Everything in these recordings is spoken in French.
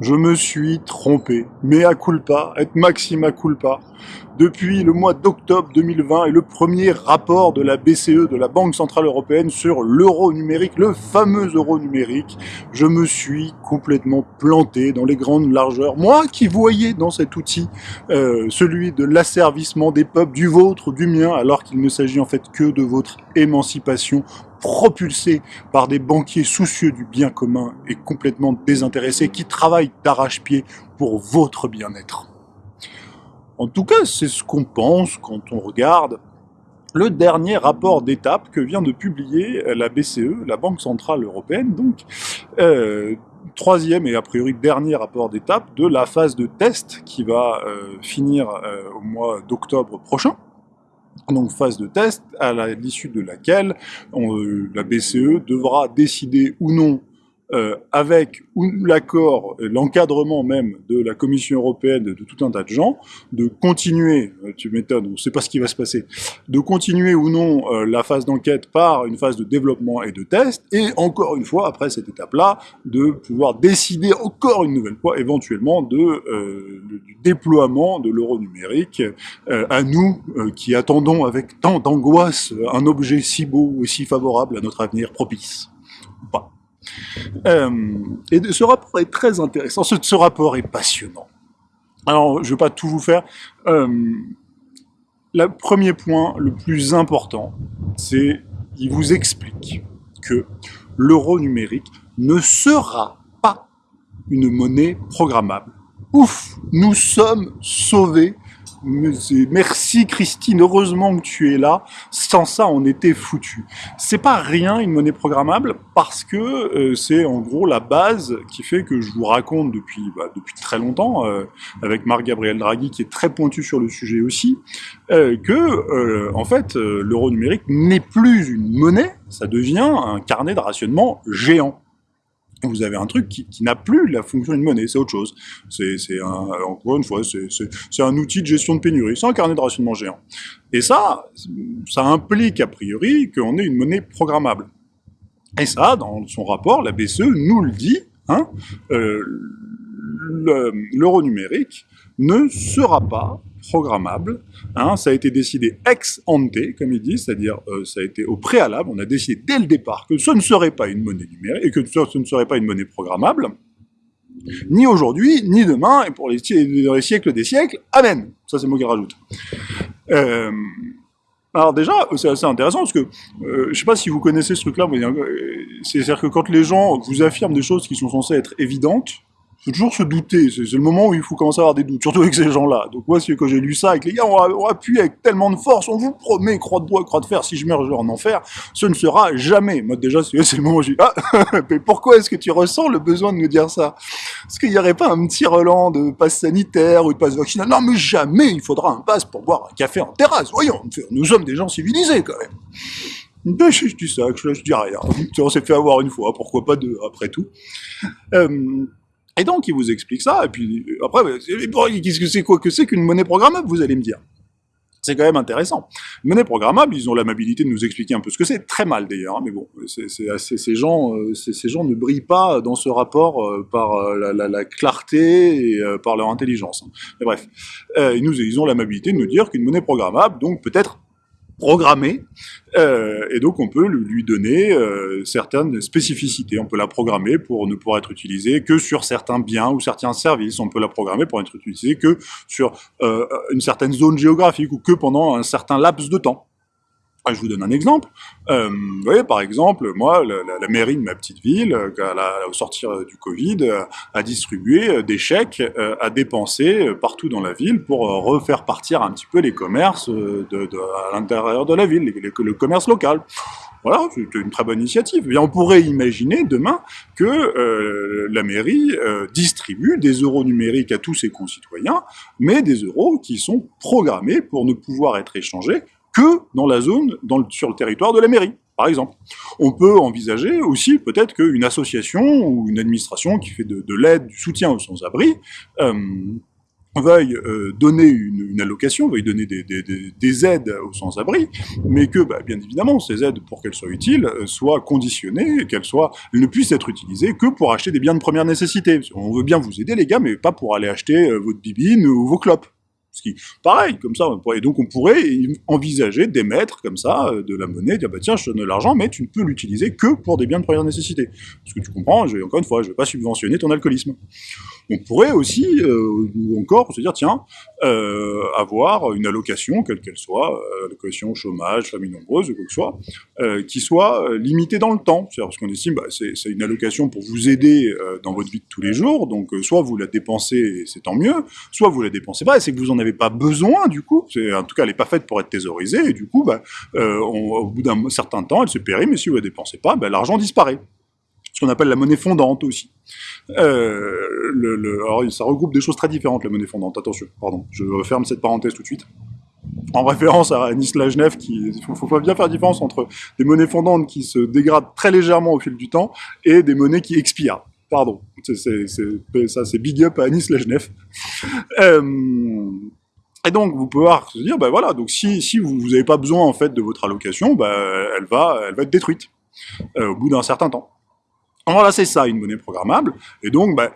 je me suis trompé. Mea culpa, et maxima culpa. Depuis le mois d'octobre 2020 et le premier rapport de la BCE, de la Banque Centrale Européenne, sur l'euro numérique, le fameux euro numérique, je me suis complètement planté dans les grandes largeurs. Moi qui voyais dans cet outil euh, celui de l'asservissement des peuples, du vôtre, du mien, alors qu'il ne s'agit en fait que de votre émancipation propulsé par des banquiers soucieux du bien commun et complètement désintéressés qui travaillent d'arrache-pied pour votre bien-être. En tout cas, c'est ce qu'on pense quand on regarde le dernier rapport d'étape que vient de publier la BCE, la Banque Centrale Européenne, donc euh, troisième et a priori dernier rapport d'étape de la phase de test qui va euh, finir euh, au mois d'octobre prochain donc phase de test à l'issue de laquelle euh, la BCE devra décider ou non euh, avec l'accord, l'encadrement même de la Commission européenne, de tout un tas de gens, de continuer, euh, tu m'étonnes, on ne sait pas ce qui va se passer, de continuer ou non euh, la phase d'enquête par une phase de développement et de test, et encore une fois, après cette étape-là, de pouvoir décider encore une nouvelle fois, éventuellement, de, euh, du déploiement de l'euro numérique à nous qui attendons avec tant d'angoisse un objet si beau et si favorable à notre avenir propice. Pas. Euh, et ce rapport est très intéressant, ce, rapport est passionnant. Alors, je ne vais pas tout vous faire. Euh, le premier point, le plus important, c'est qu'il vous explique que l'euro numérique ne sera pas une monnaie programmable. Ouf, nous sommes sauvés Merci Christine, heureusement que tu es là. Sans ça, on était foutu. C'est pas rien une monnaie programmable parce que euh, c'est en gros la base qui fait que je vous raconte depuis bah, depuis très longtemps euh, avec Marc Gabriel Draghi qui est très pointu sur le sujet aussi euh, que en fait l'euro numérique n'est plus une monnaie, ça devient un carnet de rationnement géant vous avez un truc qui, n'a plus la fonction d'une monnaie, c'est autre chose. C'est encore une fois, c'est un outil de gestion de pénurie, c'est un carnet de rationnement géant. Et ça, ça implique a priori qu'on ait une monnaie programmable. Et ça, dans son rapport, la BCE nous le dit, hein, euh, l'euro numérique ne sera pas programmable. Hein, ça a été décidé ex ante, comme il dit, c'est-à-dire euh, ça a été au préalable, on a décidé dès le départ que ce ne serait pas une monnaie numérique et que ce ne serait pas une monnaie programmable, ni aujourd'hui, ni demain, et pour les, les siècles des siècles, Amen. Ça c'est moi qui rajoute. Euh, alors déjà, c'est assez intéressant parce que euh, je ne sais pas si vous connaissez ce truc-là, c'est-à-dire que quand les gens vous affirment des choses qui sont censées être évidentes, faut toujours se douter. C'est le moment où il faut commencer à avoir des doutes, surtout avec ces gens-là. Donc moi, quand j'ai lu ça, avec les gars, on, va, appuyer avec tellement de force, on vous promet, croix de bois, croix de fer, si je meurs, en enfer, ce ne sera jamais. Moi, déjà, c'est le moment où je dis, ah, mais pourquoi est-ce que tu ressens le besoin de nous dire ça? Est-ce qu'il n'y aurait pas un petit relan de passe sanitaire ou de passe vaccinal? Non, mais jamais il faudra un passe pour boire un café en terrasse. Voyons, nous sommes des gens civilisés, quand même. Ben, je, dis ça, je, je dis rien. On s'est fait avoir une fois, pourquoi pas deux, après tout. Euh, et donc, il vous explique ça, et puis après, qu'est-ce que c'est qu'une monnaie programmable, vous allez me dire c'est quand même intéressant. Monnaie programmable, ils ont l'amabilité de nous expliquer un peu ce que c'est, très mal d'ailleurs, hein, mais bon, c'est ces gens, euh, ces gens ne brillent pas dans ce rapport euh, par euh, la, la, clarté et par leur intelligence. Mais bref, ils, nous, ils ont l'amabilité de nous dire qu'une monnaie programmable, donc peut-être programmée, euh, et donc on peut lui donner euh, certaines spécificités. On peut la programmer pour ne pouvoir être utilisée que sur certains biens ou certains services. On peut la programmer pour être utilisée que sur euh, une certaine zone géographique ou que pendant un certain laps de temps. Ah, je vous donne un exemple. Euh, vous voyez, par exemple, moi, la, mairie de ma petite ville, euh, au sortir euh, du Covid, a distribué des chèques à dépenser partout dans la ville pour refaire partir un petit peu les commerces à l'intérieur de la ville, le commerce local. Voilà, c'est une très bonne initiative. Et on pourrait imaginer demain que la mairie distribue des euros numériques à tous ses concitoyens, mais des euros qui sont programmés pour ne pouvoir être échangés que dans la zone, sur le territoire de la mairie, par exemple. On peut envisager aussi peut-être qu'une association ou une administration qui fait de, l'aide, du soutien aux sans-abri, euh, veuille euh, donner une, une, allocation, veuille donner des, des, des, aides aux sans-abri, mais que, bah, bien évidemment, ces aides, pour qu'elles soient utiles, euh, soient conditionnées, qu'elles ne puissent être utilisées que pour acheter des biens de première nécessité. On veut bien vous aider, les gars, mais pas pour aller acheter euh, votre bibine ou vos clopes. Ce qui, pareil, comme ça, et donc on pourrait envisager d'émettre comme ça de la monnaie, dire bah tiens, je donne l'argent, mais tu ne peux l'utiliser que pour des biens de première nécessité. Parce que tu comprends, encore une fois, je ne vais pas subventionner ton alcoolisme. On pourrait aussi, euh, ou encore, se dire, tiens, euh, avoir une allocation, quelle qu'elle soit, euh, allocation chômage, famille nombreuse, quoi que ce soit, qui soit limitée dans le temps. C'est-à-dire parce qu'on estime, bah, c'est une allocation pour vous aider dans votre vie de tous les jours, donc soit vous la dépensez, c'est tant mieux, soit vous la dépensez pas, et c'est que vous en avez pas besoin, du coup. En tout cas, elle n'est pas faite pour être thésaurisée, et du coup, bah, au bout d'un certain temps, elle se périt, mais si vous la dépensez pas, bah, l'argent disparaît ce qu'on appelle la monnaie fondante aussi. Alors, ça regroupe des choses très différentes, la monnaie fondante. Attention, pardon, je ferme cette parenthèse tout de suite. En référence à Nice Lajnev, qui, il faut, faut, bien faire la différence entre des monnaies fondantes qui se dégradent très légèrement au fil du temps et des monnaies qui expirent. Pardon, ça c'est big up à Lajnev. Euh, et donc, vous pouvez dire, ben voilà, donc si, vous n'avez pas besoin en fait de votre allocation, ben, elle, va, elle va être détruite euh, au bout d'un certain temps. Voilà, c'est ça, une monnaie programmable. Et donc, bah,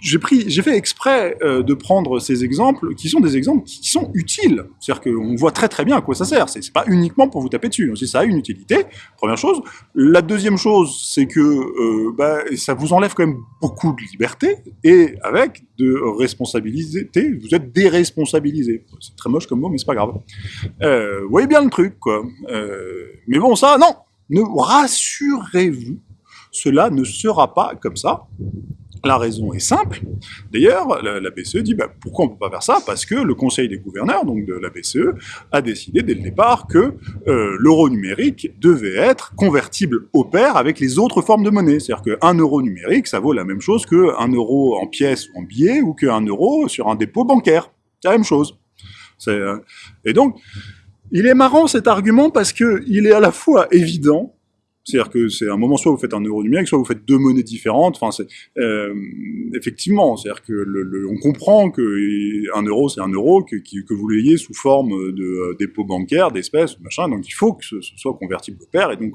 j'ai fait exprès euh, de prendre ces exemples qui sont des exemples qui sont utiles. C'est-à-dire qu'on voit très très bien à quoi ça sert. C'est pas uniquement pour vous taper dessus. Si ça a une utilité, première chose. La deuxième chose, c'est que euh, bah, ça vous enlève quand même beaucoup de liberté et avec de responsabilité, vous êtes déresponsabilisé. C'est très moche comme mot, mais c'est pas grave. Euh, vous voyez bien le truc, quoi. Mais bon, ça, non. Ne rassurez-vous cela ne sera pas comme ça. La raison est simple. D'ailleurs, la, BCE dit bah, pourquoi on ne peut pas faire ça? Parce que le Conseil des gouverneurs, donc de la BCE, a décidé dès le départ que euh, l'euro numérique devait être convertible au pair avec les autres formes de monnaie. C'est-à-dire qu'un euro numérique, ça vaut la même chose qu'un euro en pièces ou en billets ou qu'un euro sur un dépôt bancaire. C'est la même chose. Euh, et donc, il est marrant cet argument parce que il est à la fois évident c'est-à-dire que c'est un moment, soit vous faites un euro numérique, soit vous faites deux monnaies différentes. Enfin, c'est euh, effectivement, c'est-à-dire que le, on comprend que un euro, c'est un euro, que, que vous l'ayez sous forme de euh, dépôt bancaire, d'espèces, machin. Donc, il faut que ce, soit convertible au pair. Et donc,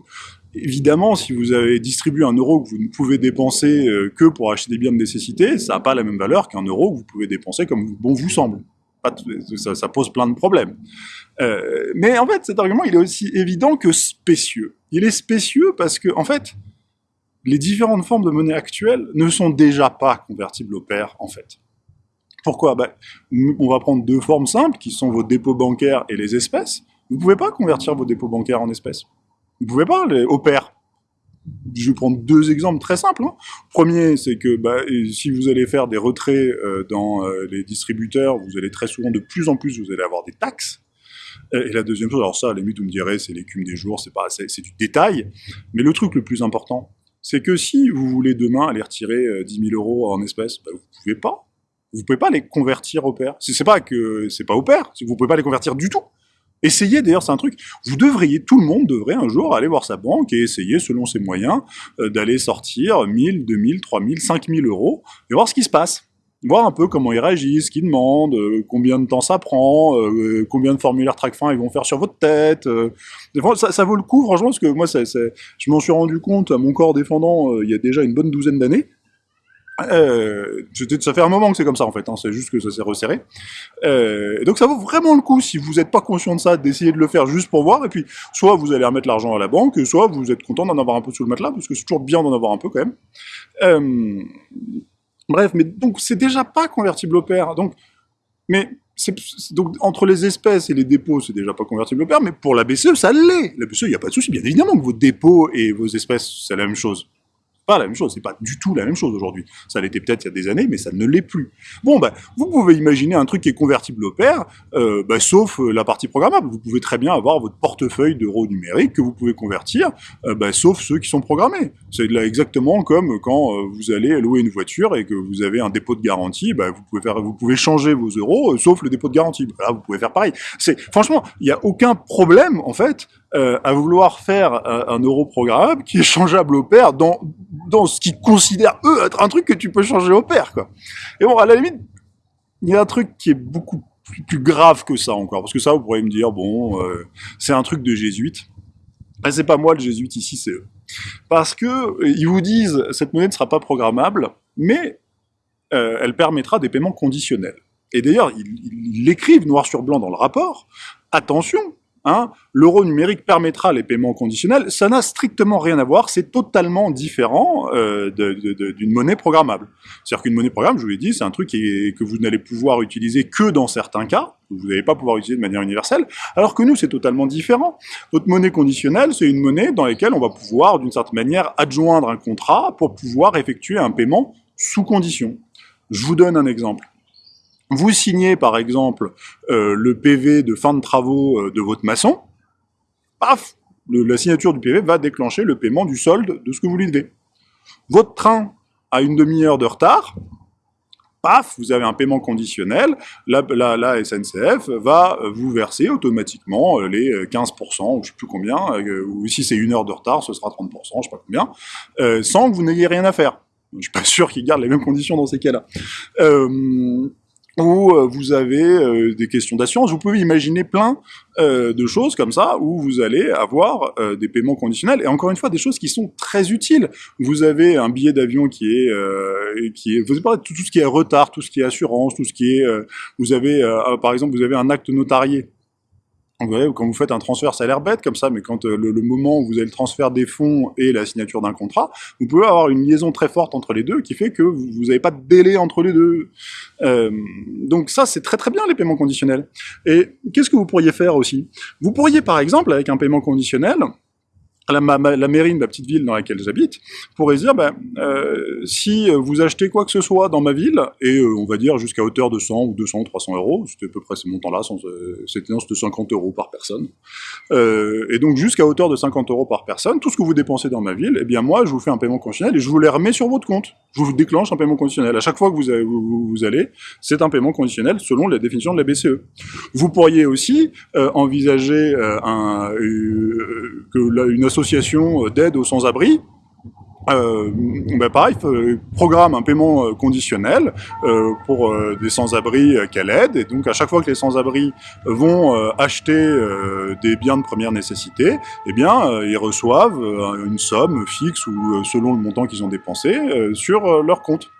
évidemment, si vous avez distribué un euro que vous ne pouvez dépenser euh, que pour acheter des biens de nécessité, ça n'a pas la même valeur qu'un euro que vous pouvez dépenser comme bon vous semble. ça, ça pose plein de problèmes. Euh, mais en fait, cet argument, il est aussi évident que spécieux. Il est spécieux parce que, en fait, les différentes formes de monnaie actuelles ne sont déjà pas convertibles au pair, en fait. Pourquoi? Ben, On va prendre deux formes simples, qui sont vos dépôts bancaires et les espèces. Vous ne pouvez pas convertir vos dépôts bancaires en espèces. Vous ne pouvez pas, les, au pair. Je vais prendre deux exemples très simples. Hein. Premier, c'est que bah, si vous allez faire des retraits euh, dans euh, les distributeurs, vous allez très souvent, de plus en plus, vous allez avoir des taxes. Et la deuxième chose, alors ça, à la limite, vous me direz, c'est l'écume des jours, c'est pas, c'est du détail. Mais le truc le plus important, c'est que si vous voulez demain aller retirer 10 euh, 000 euros en espèces, bah, vous pouvez pas. Vous pouvez pas les convertir au pair. C'est pas que c'est pas au pair, vous pouvez pas les convertir du tout. Essayez, d'ailleurs, c'est un truc, vous devriez, tout le monde devrait un jour aller voir sa banque et essayer, selon ses moyens, euh, d'aller sortir 1000, 2000, 3000, 5000 euros et voir ce qui se passe voir un peu comment ils réagissent, ce qu'ils demandent, euh, combien de temps ça prend, euh, combien de formulaires TRACFIN ils vont faire sur votre tête. Euh. Ça, vaut le coup, franchement, parce que moi, je m'en suis rendu compte à mon corps défendant il y a déjà une bonne douzaine d'années. ça fait un moment que c'est comme ça en fait, hein, c'est juste que ça s'est resserré. donc ça vaut vraiment le coup, si vous n'êtes pas conscient de ça, d'essayer de le faire juste pour voir, et puis soit vous allez remettre l'argent à la banque, soit vous êtes content d'en avoir un peu sous le matelas, parce que c'est toujours bien d'en avoir un peu quand même. Bref, mais donc c'est déjà pas convertible au pair. Donc, mais donc entre les espèces et les dépôts, c'est déjà pas convertible au pair, mais pour la BCE, ça l'est. La BCE, il n'y a pas de souci. Bien évidemment que vos dépôts et vos espèces, c'est la même chose pas la même chose, c'est pas du tout la même chose aujourd'hui. Ça l'était peut-être il y a des années, mais ça ne l'est plus. Bon, bah, vous pouvez imaginer un truc qui est convertible au pair, euh, bah, sauf euh, la partie programmable. Vous pouvez très bien avoir votre portefeuille d'euros numériques que vous pouvez convertir, euh, bah, sauf ceux qui sont programmés. C'est exactement comme quand vous allez louer une voiture et que vous avez un dépôt de garantie, bah, vous pouvez faire, vous pouvez changer vos euros, sauf le dépôt de garantie. Là, vous pouvez faire pareil. Franchement, il n'y a aucun problème en fait euh, à vouloir faire un, un, euro programmable qui est changeable au pair dans, dans ce qu'ils considèrent eux être un truc que tu peux changer au pair, quoi. Et bon, à la limite, il y a un truc qui est beaucoup plus, grave que ça encore, parce que ça, vous pourriez me dire, bon, euh, c'est un truc de jésuite. Ben, c'est pas moi le jésuite ici, c'est eux. Parce que euh, ils vous disent, cette monnaie ne sera pas programmable, mais euh, elle permettra des paiements conditionnels. Et d'ailleurs, ils l'écrivent noir sur blanc dans le rapport. Attention, L'euro numérique permettra les paiements conditionnels, ça n'a strictement rien à voir, c'est totalement différent euh, d'une monnaie programmable. C'est-à-dire qu'une monnaie programmable, je vous l'ai dit, c'est un truc que vous n'allez pouvoir utiliser que dans certains cas, vous n'allez pas pouvoir utiliser de manière universelle, alors que nous, c'est totalement différent. Notre monnaie conditionnelle, c'est une monnaie dans laquelle on va pouvoir, d'une certaine manière, adjoindre un contrat pour pouvoir effectuer un paiement sous condition. Je vous donne un exemple. Vous signez par exemple euh, le PV de fin de travaux euh, de votre maçon, paf, la signature du PV va déclencher le paiement du solde de ce que vous lui devez. Votre train a une demi-heure de retard, paf, vous avez un paiement conditionnel, la, SNCF va vous verser automatiquement euh, les 15%, ou je sais plus combien, ou si c'est une heure de retard, ce sera 30%, je sais pas combien, sans que vous n'ayez rien à faire. Je suis pas sûr qu'ils gardent les mêmes conditions dans ces cas-là. Euh, où euh, vous avez euh, des questions d'assurance. Vous pouvez imaginer plein euh, de choses comme ça, où vous allez avoir des paiements conditionnels, et encore une fois, des choses qui sont très utiles. Vous avez un billet d'avion qui est... qui est vous avez tout, tout ce qui est retard, tout ce qui est assurance, tout ce qui est... vous avez, par exemple, vous avez un acte notarié vous voyez, quand vous faites un transfert, ça a l'air bête comme ça, mais quand euh, le, moment où vous avez le transfert des fonds et la signature d'un contrat, vous pouvez avoir une liaison très forte entre les deux qui fait que vous n'avez pas de délai entre les deux. Euh, donc ça, c'est très très bien les paiements conditionnels. Et qu'est-ce que vous pourriez faire aussi? Vous pourriez par exemple, avec un paiement conditionnel, la, la, mairie de la petite ville dans laquelle j'habite pourrait dire, ben, euh, si vous achetez quoi que ce soit dans ma ville, et euh, on va dire jusqu'à hauteur de 100 ou 200 ou 300 euros, c'était à peu près ce montant-là, euh, c'était de 50 euros par personne, et donc jusqu'à hauteur de 50 euros par personne, tout ce que vous dépensez dans ma ville, eh bien moi, je vous fais un paiement conditionnel et je vous les remets sur votre compte. Je vous déclenche un paiement conditionnel. À chaque fois que vous, allez, c'est un paiement conditionnel selon la définition de la BCE. Vous pourriez aussi envisager une association association d'aide aux sans-abri, euh, ben pareil, programme un paiement euh, conditionnel euh, pour euh, des sans-abri qu'elle aide, et donc à chaque fois que les sans-abri vont acheter des biens de première nécessité, eh bien, ils reçoivent une somme fixe ou selon le montant qu'ils ont dépensé sur leur compte.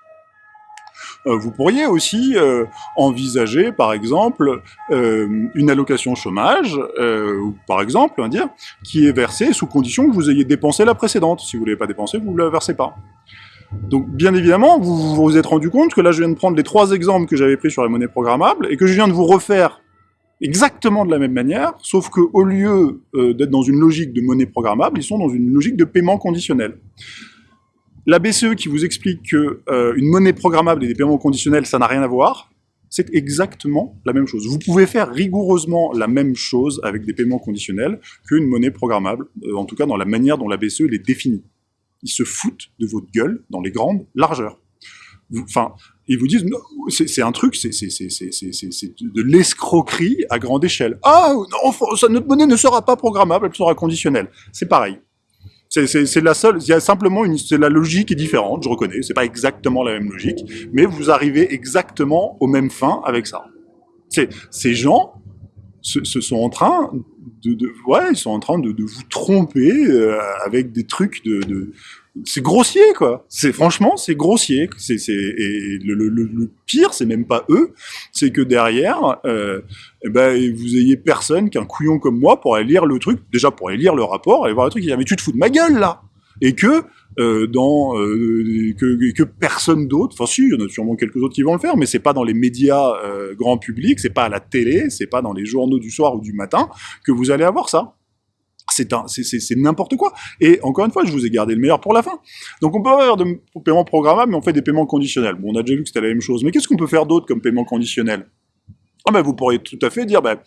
Euh, vous pourriez aussi euh, envisager, par exemple, euh, une allocation chômage, ou par exemple, dire, qui est versée sous condition que vous ayez dépensé la précédente. Si vous ne l'avez pas dépensé, vous ne la versez pas. Donc, bien évidemment, vous vous êtes rendu compte que là, je viens de prendre les trois exemples que j'avais pris sur les monnaies programmables, et que je viens de vous refaire exactement de la même manière, sauf que au lieu d'être dans une logique de monnaie programmable, ils sont dans une logique de paiement conditionnel. La BCE qui vous explique que euh, monnaie programmable et des paiements conditionnels, ça n'a rien à voir, c'est exactement la même chose. Vous pouvez faire rigoureusement la même chose avec des paiements conditionnels qu'une monnaie programmable, euh, en tout cas dans la manière dont la BCE les définit. Ils se foutent de votre gueule dans les grandes largeurs. Enfin, ils vous disent, c'est un truc, c'est de l'escroquerie à grande échelle. Ah, notre monnaie ne sera pas programmable, elle sera conditionnelle. C'est pareil. C'est la seule, il y a simplement une, la logique est différente, je reconnais, c'est pas exactement la même logique, mais vous arrivez exactement aux mêmes fins avec ça. Ces gens se, sont en train de, de, ouais, ils sont en train de, de vous tromper euh, avec des trucs de, de c'est grossier quoi. C'est franchement c'est grossier. C'est et le, le, le pire c'est même pas eux, c'est que derrière, euh, eh ben vous ayez personne qu'un couillon comme moi pour aller lire le truc. Déjà pour aller lire le rapport, aller voir le truc, il dit mais tu te fous de ma gueule là. Et que euh, dans euh, que, que, personne d'autre, enfin si, il y en a sûrement quelques autres qui vont le faire, mais c'est pas dans les médias euh, grand public, c'est pas à la télé, c'est pas dans les journaux du soir ou du matin que vous allez avoir ça c'est n'importe quoi. Et encore une fois, je vous ai gardé le meilleur pour la fin. Donc on peut avoir des paiements programmables, mais on fait des paiements conditionnels. Bon, on a déjà vu que c'était la même chose. Mais qu'est-ce qu'on peut faire d'autre comme paiement conditionnel? Ah ben, vous pourriez tout à fait dire, ben,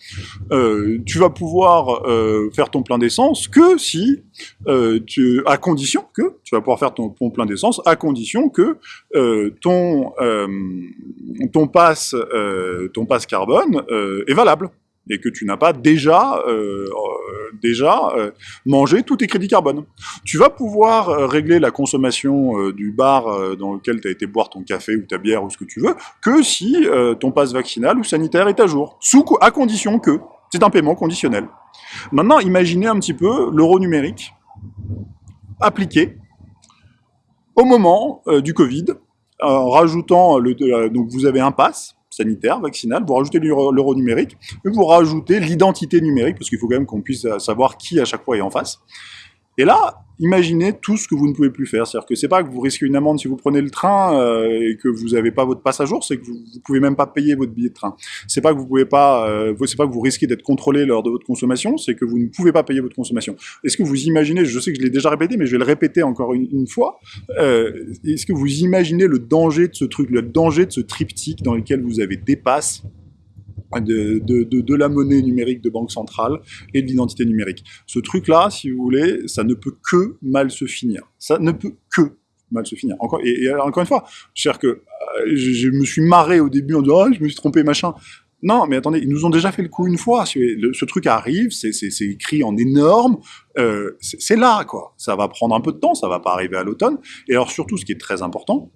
euh, tu vas pouvoir euh, faire ton plein d'essence que si, euh, tu, à condition que, tu vas pouvoir faire ton, ton plein d'essence à condition que ton ton ton passe carbone est valable. Et que tu n'as pas déjà, euh, déjà mangé tous tes crédits carbone. Tu vas pouvoir régler la consommation du bar dans lequel tu as été boire ton café ou ta bière ou ce que tu veux, que si ton passe vaccinal ou sanitaire est à jour, sous, à condition que c'est un paiement conditionnel. Maintenant, imaginez un petit peu l'euro numérique appliqué au moment du Covid, en rajoutant le, donc vous avez un pass sanitaire, vaccinal, vous rajoutez l'euro numérique, vous rajoutez l'identité numérique, parce qu'il faut quand même qu'on puisse savoir qui à chaque fois est en face. Et là, imaginez tout ce que vous ne pouvez plus faire. C'est-à-dire que c'est pas que vous risquez une amende si vous prenez le train euh, et que vous n'avez pas votre passe à jour, c'est que vous, ne pouvez même pas payer votre billet de train. C'est pas que vous pouvez pas, euh, pas que vous risquez d'être contrôlé lors de votre consommation, c'est que vous ne pouvez pas payer votre consommation. Est-ce que vous imaginez, je sais que je l'ai déjà répété, mais je vais le répéter encore une, fois, euh, est-ce que vous imaginez le danger de ce truc, le danger de ce triptyque dans lequel vous avez des de, de, de, la monnaie numérique de banque centrale et de l'identité numérique. Ce truc-là, si vous voulez, ça ne peut que mal se finir. Ça ne peut que mal se finir. Encore, et, encore une fois, cest que euh, je, me suis marré au début en disant ah, je me suis trompé, machin ». Non, mais attendez, ils nous ont déjà fait le coup une fois. Ce truc arrive, c'est écrit en énorme, euh, c'est là, quoi. Ça va prendre un peu de temps, ça va pas arriver à l'automne. Et alors surtout, ce qui est très important,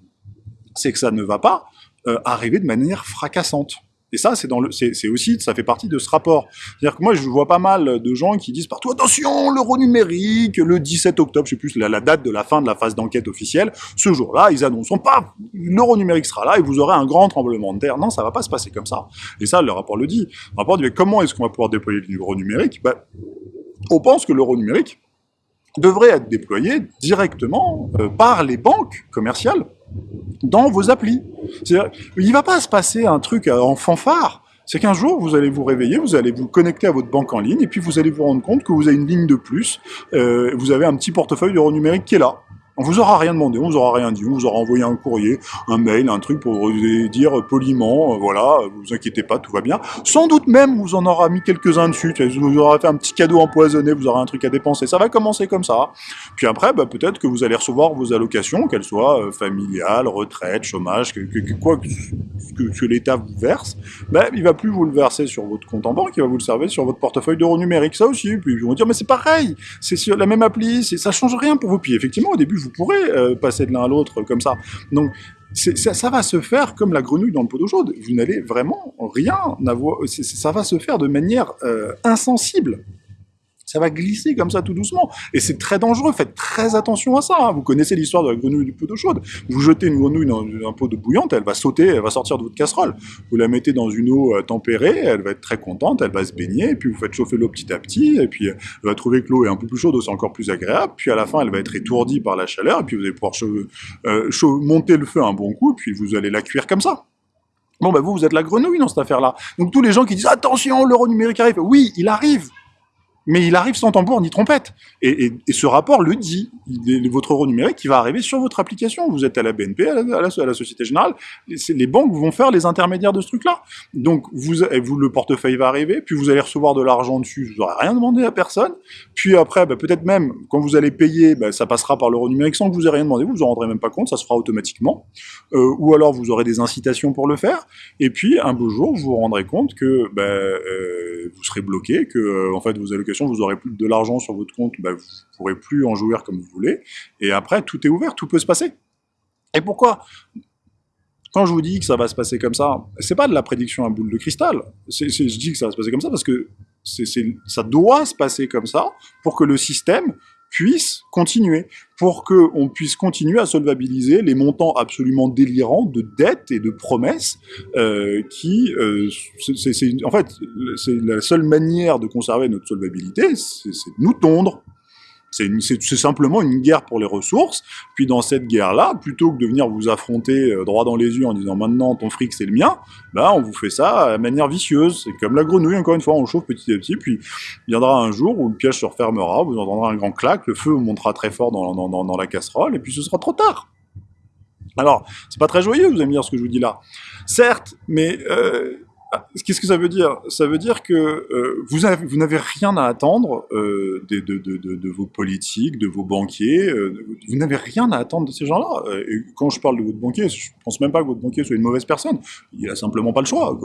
c'est que ça ne va pas euh, arriver de manière fracassante. Et ça, c'est aussi, ça fait partie de ce rapport. C'est-à-dire que moi, je vois pas mal de gens qui disent partout attention, l'euro numérique, le 17 octobre, je sais plus la, date de la fin de la phase d'enquête officielle. Ce jour-là, ils annoncent pas l'euro numérique sera là et vous aurez un grand tremblement de terre. Non, ça va pas se passer comme ça. Et ça, le rapport le dit. Le rapport dit comment est-ce qu'on va pouvoir déployer l'euro numérique? Ben, on pense que l'euro numérique devrait être déployé directement euh, par les banques commerciales dans vos applis. Il ne va pas se passer un truc euh, en fanfare. C'est qu'un jour, vous allez vous réveiller, vous allez vous connecter à votre banque en ligne, et puis vous allez vous rendre compte que vous avez une ligne de plus, euh, vous avez un petit portefeuille d'euros numérique qui est là. On vous aura rien demandé, on vous aura rien dit, on vous aura envoyé un courrier, un mail, un truc pour vous dire poliment, euh, voilà, vous inquiétez pas, tout va bien. Sans doute même, vous en aura mis quelques-uns dessus, vous aura fait un petit cadeau empoisonné, vous aurez un truc à dépenser. Ça va commencer comme ça. Puis après, bah, peut-être que vous allez recevoir vos allocations, qu'elles soient euh, familiales, retraite, chômage, que, quoi que, que, l'État vous verse, bah, il va plus vous le verser sur votre compte en banque, il va vous le servir sur votre portefeuille d'euros numérique. Ça aussi. Puis ils vont dire, mais c'est pareil, c'est sur la même appli, ça change rien pour vous. Puis effectivement, au début, vous pourrez euh, passer de l'un à l'autre comme ça. Donc, ça, va se faire comme la grenouille dans le pot d'eau chaude. Vous n'allez vraiment rien avoir. Ça va se faire de manière euh, insensible ça va glisser comme ça tout doucement. Et c'est très dangereux, faites très attention à ça. Hein. Vous connaissez l'histoire de la grenouille du pot d'eau chaude. Vous jetez une grenouille dans un pot de bouillante, elle va sauter, elle va sortir de votre casserole. Vous la mettez dans une eau euh, tempérée, elle va être très contente, elle va se baigner, puis vous faites chauffer l'eau petit à petit, et puis euh, elle va trouver que l'eau est un peu plus chaude, c'est encore plus agréable, puis à la fin elle va être étourdie par la chaleur, et puis vous allez pouvoir euh, monter le feu un bon coup, et puis vous allez la cuire comme ça. Bon, ben vous, vous êtes la grenouille dans cette affaire-là. Donc tous les gens qui disent attention, l'euro numérique arrive, oui, il arrive, mais il arrive sans tambour ni trompette. Et, ce rapport le dit. Votre euro numérique qui va arriver sur votre application. Vous êtes à la BNP, à la, Société Générale. Les, banques vont faire les intermédiaires de ce truc-là. Donc, vous, vous, le portefeuille va arriver, puis vous allez recevoir de l'argent dessus. Vous n'aurez rien demandé à personne. Puis après, bah, peut-être même, quand vous allez payer, bah, ça passera par l'euro numérique sans que vous ayez rien demandé. Vous vous en rendrez même pas compte. Ça se fera automatiquement. Euh, ou alors, vous aurez des incitations pour le faire. Et puis, un beau jour, vous vous rendrez compte que bah, euh, vous serez bloqué, que euh, en fait, vos allocations vous aurez plus de l'argent sur votre compte, bah, vous ne pourrez plus en jouir comme vous voulez. Et après, tout est ouvert, tout peut se passer. Et pourquoi? Quand je vous dis que ça va se passer comme ça, c'est pas de la prédiction à boule de cristal. je dis que ça va se passer comme ça parce que ça doit se passer comme ça pour que le système puisse continuer, pour qu'on puisse continuer à solvabiliser les montants absolument délirants de dettes et de promesses euh, qui, euh, c'est, en fait, c'est la seule manière de conserver notre solvabilité, c'est de nous tondre. C'est simplement une guerre pour les ressources. Puis dans cette guerre-là, plutôt que de venir vous affronter euh, droit dans les yeux en disant maintenant ton fric c'est le mien, bah on vous fait ça de manière vicieuse. C'est comme la grenouille, encore une fois, on chauffe petit à petit, puis viendra un jour où le piège se refermera, vous entendrez un grand clac, le feu montera très fort dans, la casserole, et puis ce sera trop tard. Alors, c'est pas très joyeux, vous allez me dire ce que je vous dis là. Certes, mais euh, Qu'est-ce que ça veut dire? Ça veut dire que euh, vous, n'avez rien à attendre euh, de, vos politiques, de vos banquiers. Euh, vous n'avez rien à attendre de ces gens-là. Et quand je parle de votre banquier, je pense même pas que votre banquier soit une mauvaise personne. Il a simplement pas le choix.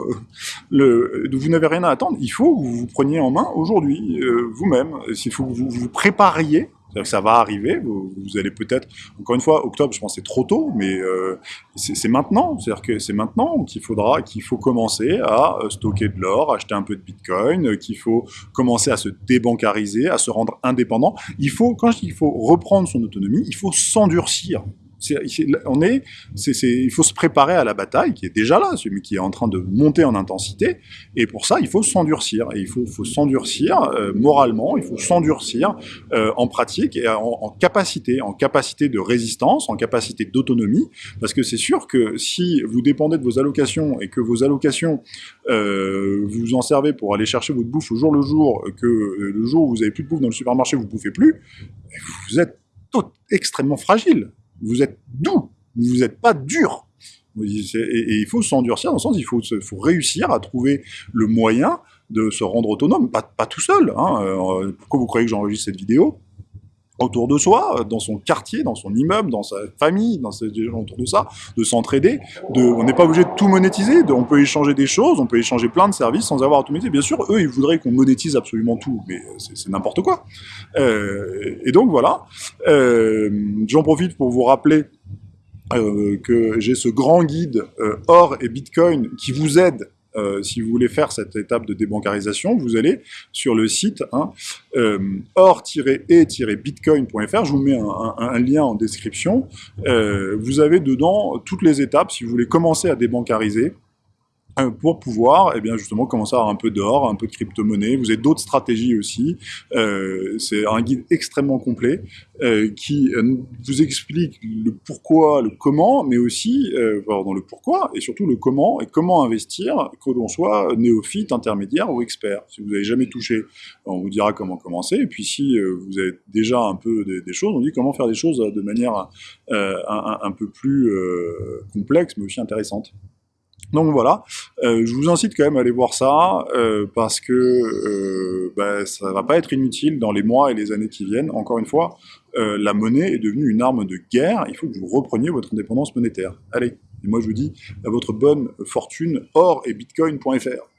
Le, vous n'avez rien à attendre. Il faut que vous vous preniez en main aujourd'hui, vous-même. Il faut que vous vous prépariez que ça va arriver, vous, allez peut-être, encore une fois, octobre, je pense c'est trop tôt, mais euh, c'est maintenant, c'est-à-dire que c'est maintenant qu'il faudra, qu'il faut commencer à euh, stocker de l'or, acheter un peu de bitcoin, euh, qu'il faut commencer à se débancariser, à se rendre indépendant. Il faut, quand je dis qu'il faut reprendre son autonomie, il faut s'endurcir on est, il faut se préparer à la bataille qui est déjà là, mais qui est en train de monter en intensité. Et pour ça, il faut s'endurcir. Et il faut, s'endurcir euh, moralement, il faut s'endurcir euh, en pratique et en, capacité, en capacité de résistance, en capacité d'autonomie. Parce que c'est sûr que si vous dépendez de vos allocations et que vos allocations, euh, vous en servez pour aller chercher votre bouffe au jour le jour, que le jour où vous avez plus de bouffe dans le supermarché, vous bouffez plus, vous êtes extrêmement fragile vous êtes doux, vous n'êtes pas dur. Et, il faut s'endurcir dans le sens, il faut, réussir à trouver le moyen de se rendre autonome, pas, pas tout seul. Hein. Euh, pourquoi vous croyez que j'enregistre cette vidéo? Autour de soi, dans son quartier, dans son immeuble, dans sa famille, dans ses autour de ça, de s'entraider. De, on n'est pas obligé de tout monétiser. On peut échanger des choses, on peut échanger plein de services sans avoir à tout monétiser. Bien sûr, eux, ils voudraient qu'on monétise absolument tout, mais c'est n'importe quoi. Euh, et donc voilà. Euh, J'en profite pour vous rappeler euh, que j'ai ce grand guide euh, or et bitcoin qui vous aide euh, si vous voulez faire cette étape de débancarisation, vous allez sur le site hein, euh, or-et-bitcoin.fr, je vous mets un, lien en description, euh, vous avez dedans toutes les étapes si vous voulez commencer à débancariser, pour pouvoir eh bien justement commencer à avoir un peu d'or, un peu de crypto-monnaie. Vous avez d'autres stratégies aussi. Euh, c'est un guide extrêmement complet euh, qui euh, vous explique le pourquoi, le comment, mais aussi dans le pourquoi et surtout le comment et comment investir, que l'on soit néophyte, intermédiaire ou expert. Si vous n'avez jamais touché, on vous dira comment commencer. Et puis si vous avez déjà un peu des, choses, on dit comment faire des choses de manière un, peu plus complexe, mais aussi intéressante. Donc voilà, euh, je vous incite quand même à aller voir ça, euh, parce que euh, bah, ça va pas être inutile dans les mois et les années qui viennent. Encore une fois, euh, la monnaie est devenue une arme de guerre, il faut que vous repreniez votre indépendance monétaire. Allez, et moi je vous dis à votre bonne fortune, or et bitcoin.fr.